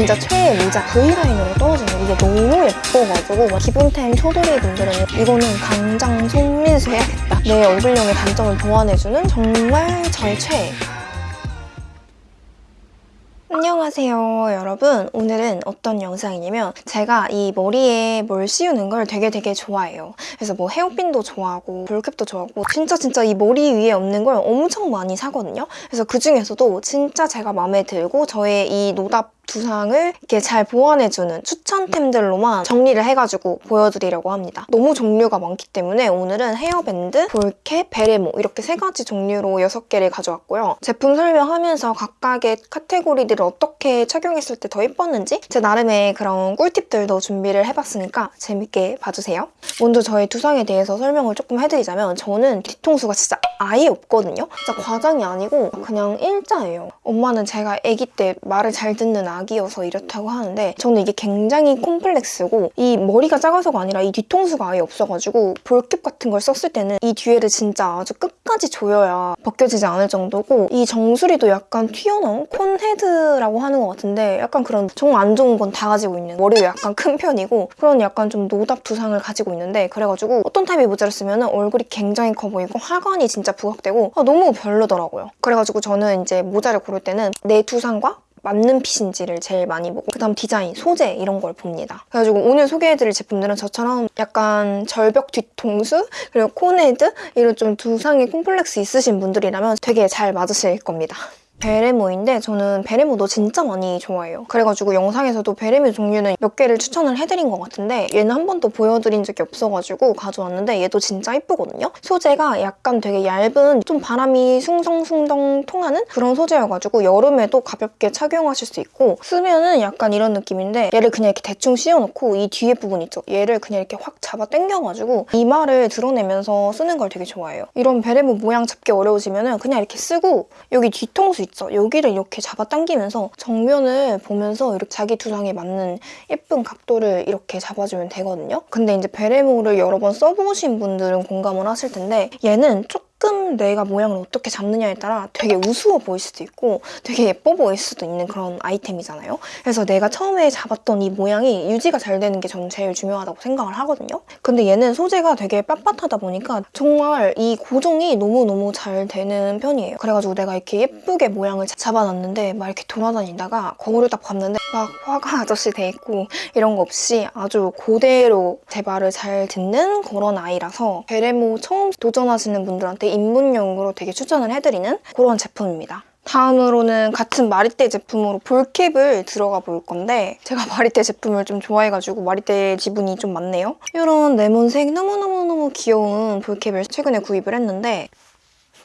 진짜 최애 모자 V라인으로 떨어지는 이게 너무 예뻐가지고 막 기본템 초돌이 분들은 이거는 당장 손민수 해야겠다. 내 얼굴형의 단점을 보완해주는 정말 저의 최애. 안녕하세요 여러분 오늘은 어떤 영상이냐면 제가 이 머리에 뭘 씌우는 걸 되게 되게 좋아해요 그래서 뭐 헤어핀도 좋아하고 볼캡도 좋아하고 진짜 진짜 이 머리 위에 없는 걸 엄청 많이 사거든요 그래서 그 중에서도 진짜 제가 마음에 들고 저의 이 노답 두상을 이렇게 잘 보완해주는 추천템들로만 정리를 해가지고 보여드리려고 합니다. 너무 종류가 많기 때문에 오늘은 헤어밴드, 볼캡, 베레모 이렇게 세 가지 종류로 6개를 가져왔고요. 제품 설명하면서 각각의 카테고리들을 어떻게 착용했을 때 더 예뻤는지 제 나름의 그런 꿀팁들도 준비를 해봤으니까 재밌게 봐주세요. 먼저 저의 두상에 대해서 설명을 조금 해드리자면 저는 뒤통수가 진짜 아예 없거든요. 진짜 과장이 아니고 그냥 일자예요. 엄마는 제가 아기 때 말을 잘 듣는 아 기여서 이렇다고 하는데 저는 이게 굉장히 콤플렉스고 이 머리가 작아서가 아니라 이 뒤통수가 아예 없어가지고 볼캡 같은 걸 썼을 때는 이 뒤에를 진짜 아주 끝까지 조여야 벗겨지지 않을 정도고 이 정수리도 약간 튀어나온 콘헤드라고 하는 것 같은데 약간 그런 정말 안 좋은 건 다 가지고 있는 머리도 약간 큰 편이고 그런 약간 좀 노답 두상을 가지고 있는데 그래가지고 어떤 타입의 모자를 쓰면 얼굴이 굉장히 커 보이고 하관이 진짜 부각되고 아, 너무 별로더라고요. 그래가지고 저는 이제 모자를 고를 때는 내 두상과 맞는 fit인지를 제일 많이 보고 그다음 디자인, 소재 이런 걸 봅니다. 그래가지고 오늘 소개해드릴 제품들은 저처럼 약간 절벽 뒤통수 그리고 cone head 이런 좀 두상에 콤플렉스 있으신 분들이라면 되게 잘 맞으실 겁니다. 베레모인데 저는 베레모도 진짜 많이 좋아해요. 그래가지고 영상에서도 베레모 종류는 몇 개를 추천을 해드린 것 같은데 얘는 한 번도 보여드린 적이 없어가지고 가져왔는데 얘도 진짜 이쁘거든요. 소재가 약간 되게 얇은 좀 바람이 숭덩숭덩 통하는 그런 소재여가지고 여름에도 가볍게 착용하실 수 있고 쓰면은 약간 이런 느낌인데 얘를 그냥 이렇게 대충 씌워놓고 이 뒤에 부분 있죠? 얘를 그냥 이렇게 확 잡아 당겨가지고 이마를 드러내면서 쓰는 걸 되게 좋아해요. 이런 베레모 모양 잡기 어려우시면은 그냥 이렇게 쓰고 여기 뒤통수 있죠? 여기를 이렇게 잡아당기면서 정면을 보면서 이렇게 자기 두상에 맞는 예쁜 각도를 이렇게 잡아주면 되거든요. 근데 이제 베레모를 여러 번 써보신 분들은 공감을 하실 텐데 얘는 조금 조금 내가 모양을 어떻게 잡느냐에 따라 되게 우스워 보일 수도 있고 되게 예뻐 보일 수도 있는 그런 아이템이잖아요. 그래서 내가 처음에 잡았던 이 모양이 유지가 잘 되는 게 저는 제일 중요하다고 생각을 하거든요. 근데 얘는 소재가 되게 빳빳하다 보니까 정말 이 고정이 너무너무 잘 되는 편이에요. 그래가지고 내가 이렇게 예쁘게 모양을 잡아놨는데 막 이렇게 돌아다니다가 거울을 딱 봤는데 막 화가 아저씨 돼 있고 이런 거 없이 아주 그대로 제 말을 잘 듣는 그런 아이라서 베레모 처음 도전하시는 분들한테 입문용으로 되게 추천을 해드리는 그런 제품입니다. 다음으로는 같은 마리떼 제품으로 볼캡을 들어가 볼 건데 제가 마리떼 제품을 좀 좋아해가지고 마리떼 지분이 좀 많네요. 이런 레몬색 너무너무너무 귀여운 볼캡을 최근에 구입을 했는데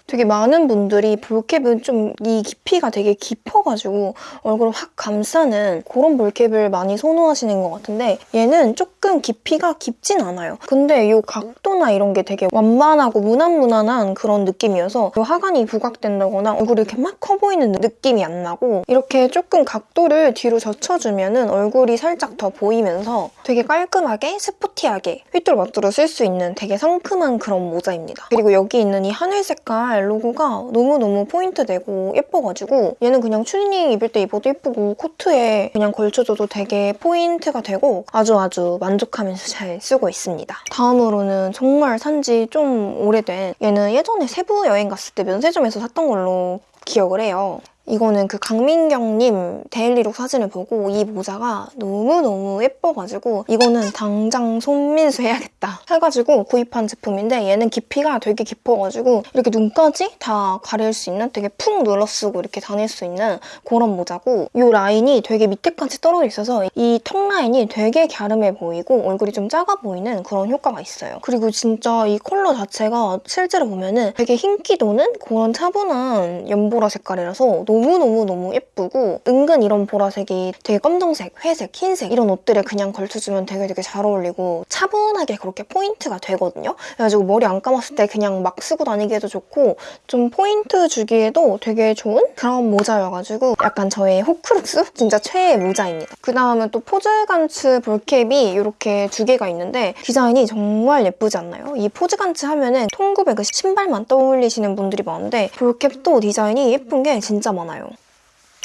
되게 많은 분들이 ball cap은 좀 이 깊이가 되게 깊어가지고 얼굴을 확 감싸는 그런 ball cap을 많이 선호하시는 것 같은데 얘는 조금 깊이가 깊진 않아요. 근데 이 각도나 이런 게 되게 완만하고 무난무난한 그런 느낌이어서 하관이 부각된다거나 얼굴이 이렇게 막 커 보이는 느낌이 안 나고 이렇게 조금 각도를 뒤로 젖혀주면 은 얼굴이 살짝 더 보이면서 되게 깔끔하게 스포티하게 휘뚜루마뚜루 쓸 수 있는 되게 상큼한 그런 모자입니다. 그리고 여기 있는 이 하늘 색깔 로고가 너무너무 포인트되고 예뻐가지고 얘는 그냥 추리닝 입을 때 입어도 예쁘고 코트에 그냥 걸쳐줘도 되게 포인트가 되고 아주 아주 만족하면서 잘 쓰고 있습니다. 다음으로는 정말 산지 좀 오래된 얘는 예전에 세부 여행 갔을 때 면세점에서 샀던 걸로 기억을 해요. 이거는 그 강민경님 daily look 사진을 보고 이 모자가 너무너무 예뻐가지고 이거는 당장 손민수 해야겠다 해가지고 구입한 제품인데 얘는 깊이가 되게 깊어가지고 이렇게 눈까지 다 가릴 수 있는 되게 푹 눌러쓰고 이렇게 다닐 수 있는 그런 모자고 이 라인이 되게 밑에까지 떨어져 있어서 이 턱 라인이 되게 갸름해 보이고 얼굴이 좀 작아 보이는 그런 효과가 있어요. 그리고 진짜 이 컬러 자체가 실제로 보면은 되게 흰기 도는 그런 차분한 연보라 색깔이라서 너무 너무너무 예쁘고 은근 이런 보라색이 되게 검정색, 회색, 흰색 이런 옷들에 그냥 걸쳐주면 되게 되게 잘 어울리고 차분하게 그렇게 포인트가 되거든요. 그래가지고 머리 안 감았을 때 그냥 막 쓰고 다니기에도 좋고 좀 포인트 주기에도 되게 좋은 그런 모자여가지고 약간 저의 Horcrux? 진짜 최애 모자입니다. 그 다음은 또 포즈간츠 ball cap이 이렇게 두 개가 있는데 디자인이 정말 예쁘지 않나요? 이 포즈간츠 하면은 통굽의 그 신발만 떠올리시는 분들이 많은데 ball cap도 디자인이 예쁜 게 진짜 많아요.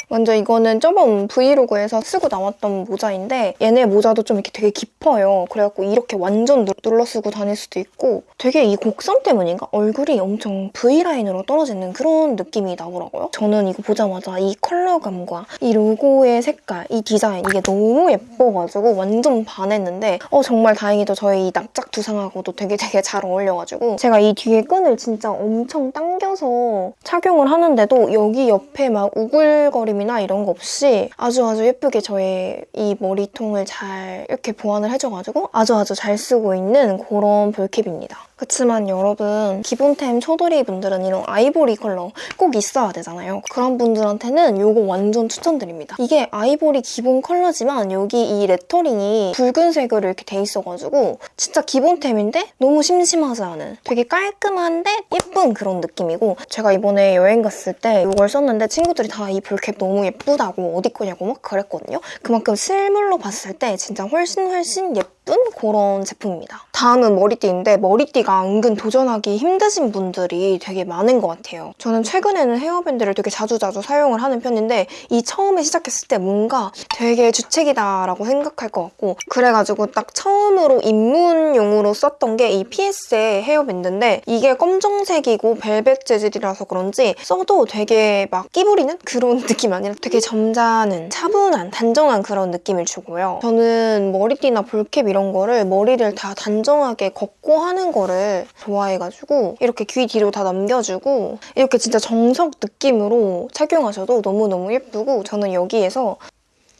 먼저 이거는 저번 브이로그에서 쓰고 나왔던 모자인데 얘네 모자도 좀 이렇게 되게 깊어요. 그래갖고 이렇게 완전 누- 눌러 쓰고 다닐 수도 있고 되게 이 곡선 때문인가? 얼굴이 엄청 V라인으로 떨어지는 그런 느낌이 나더라고요. 저는 이거 보자마자 이 컬러감과 이 로고의 색깔, 이 디자인 이게 너무 예뻐가지고 완전 반했는데 어 정말 다행히도 저희 이 납작 두상하고도 되게 되게 잘 어울려가지고 제가 이 뒤에 끈을 진짜 엄청 당겨서 착용을 하는데도 여기 옆에 막 우글거림이나 이런 거 없이 아주 아주 예쁘게 저의 이 머리통을 잘 이렇게 보완을 해줘가지고 아주 아주 잘 쓰고 있는 그런 볼캡입니다. 그치만 여러분 기본템 초돌이 분들은 이런 아이보리 컬러 꼭 있어야 되잖아요. 그런 분들한테는 이거 완전 추천드립니다. 이게 아이보리 기본 컬러지만 여기 이 레터링이 붉은색으로 이렇게 돼 있어가지고 진짜 기본템인데 너무 심심하지 않은 되게 깔끔한데 예쁜 그런 느낌이고 제가 이번에 여행 갔을 때 이걸 썼는데 친구들이 다 이 ball cap 너무 예쁘다고 어디 거냐고 막 그랬거든요. 그만큼 실물로 봤을 때 진짜 훨씬 훨씬 예쁜 그런 제품입니다. 다음은 머리띠인데 머리띠가 은근 도전하기 힘드신 분들이 되게 많은 것 같아요. 저는 최근에는 헤어밴드를 되게 자주자주 사용을 하는 편인데 이 처음에 시작했을 때 뭔가 되게 주책이다라고 생각할 것 같고 그래가지고 딱 처음으로 입문용으로 썼던 게 이 PS의 헤어밴드인데 이게 검정색이고 벨벳 재질이라서 그런지 써도 되게 막 끼부리는 그런 느낌 아니라 되게 점잖은 차분한 단정한 그런 느낌을 주고요. 저는 머리띠나 볼캡 이런 거를 머리를 다 단정하게 걷고 하는 거를 좋아해가지고 이렇게 귀 뒤로 다 넘겨주고 이렇게 진짜 정석 느낌으로 착용하셔도 너무너무 예쁘고 저는 여기에서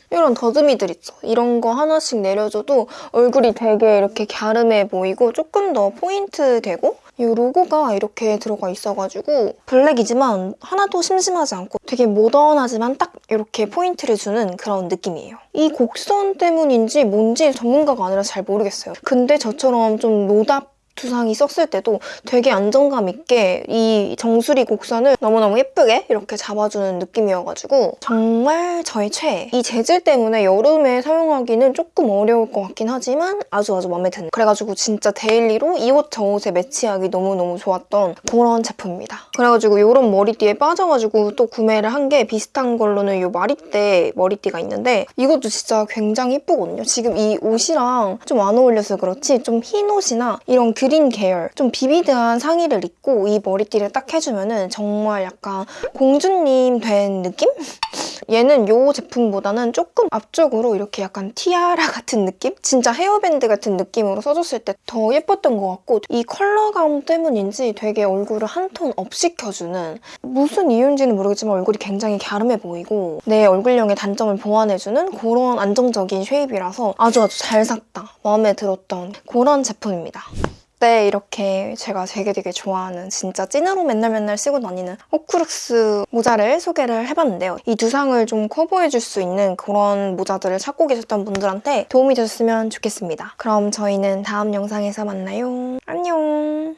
이런 더듬이들 있죠. 이런 거 하나씩 내려줘도 얼굴이 되게 이렇게 갸름해 보이고 조금 더 포인트 되고 이 로고가 이렇게 들어가 있어가지고 블랙이지만 하나도 심심하지 않고 되게 모던하지만 딱 이렇게 포인트를 주는 그런 느낌이에요. 이 곡선 때문인지 뭔지 전문가가 아니라 잘 모르겠어요. 근데 저처럼 좀 노답 두상이 썼을 때도 되게 안정감 있게 이 정수리 곡선을 너무너무 예쁘게 이렇게 잡아주는 느낌이어가지고 정말 저의 최애. 이 재질 때문에 여름에 사용하기는 조금 어려울 것 같긴 하지만 아주 아주 마음에 드는 그래가지고 진짜 daily로 이 옷 저 옷에 매치하기 너무너무 좋았던 그런 제품입니다. 그래가지고 이런 머리띠에 빠져가지고 또 구매를 한 게 비슷한 걸로는 이 마리떼 머리띠가 있는데 이것도 진짜 굉장히 예쁘거든요. 지금 이 옷이랑 좀 안 어울려서 그렇지 좀 흰 옷이나 이런 그린 계열 좀 vivid한 상의를 입고 이 머리띠를 딱 해주면 은 정말 약간 공주님 된 느낌? 얘는 이 제품보다는 조금 앞쪽으로 이렇게 약간 티아라 같은 느낌? 진짜 헤어밴드 같은 느낌으로 써줬을 때 더 예뻤던 것 같고 이 컬러감 때문인지 되게 얼굴을 한 톤 up 시켜주는 무슨 이유인지는 모르겠지만 얼굴이 굉장히 갸름해 보이고 내 얼굴형의 단점을 보완해주는 그런 안정적인 shape이라서 아주 아주 잘 샀다. 마음에 들었던 그런 제품입니다. 때 이렇게 제가 되게 되게 좋아하는 진짜 찐으로 맨날 맨날 쓰고 다니는 호크룩스 모자를 소개를 해봤는데요. 이 두상을 좀 커버해줄 수 있는 그런 모자들을 찾고 계셨던 분들한테 도움이 됐으면 좋겠습니다. 그럼 저희는 다음 영상에서 만나요. 안녕!